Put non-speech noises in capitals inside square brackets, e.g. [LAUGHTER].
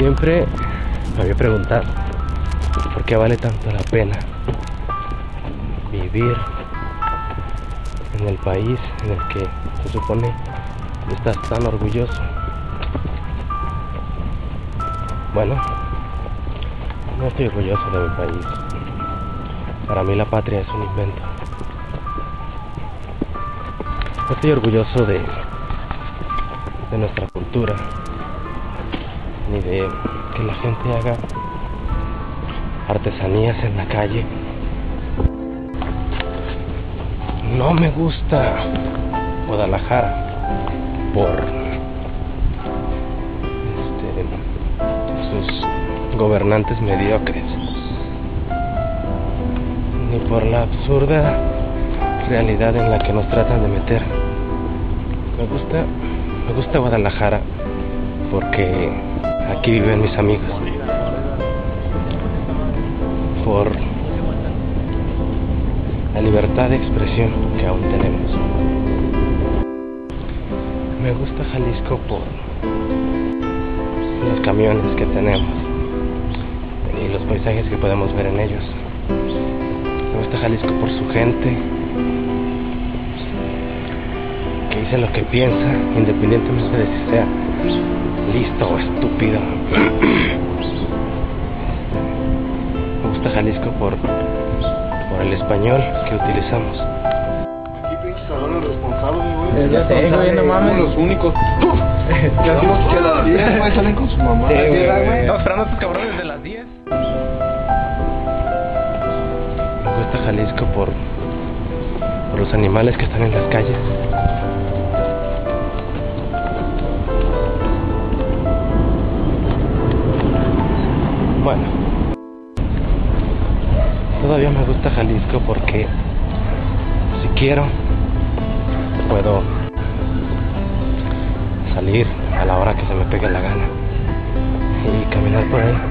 Siempre me había preguntado por qué vale tanto la pena vivir en el país en el que se supone estás tan orgulloso. Bueno, no estoy orgulloso de mi país. Para mí la patria es un invento. No estoy orgulloso de, de nuestra cultura, ni de que la gente haga artesanías en la calle. No me gusta Guadalajara por este, sus gobernantes mediocres, ni por la absurda realidad en la que nos tratan de meter. Me gusta, me gusta Guadalajara porque aquí viven mis amigos. Por la libertad de expresión que aún tenemos. Me gusta Jalisco por los camiones que tenemos y los paisajes que podemos ver en ellos. Me gusta Jalisco por su gente, que dice lo que piensa, independientemente de si sea listo estúpido. Me gusta Jalisco por, por el español que utilizamos. Aquí pinches salones responsables, güey. Ya sé, güey, no mames. Los únicos. [LAUGHS] Ya hacemos que las 10, güey, salen con su mamá. Sí, güey. Estamos esperando a estos cabrones de las 10. Me gusta Jalisco por, por los animales que están en las calles. Bueno, todavía me gusta Jalisco porque si quiero puedo salir a la hora que se me pegue la gana y caminar por ahí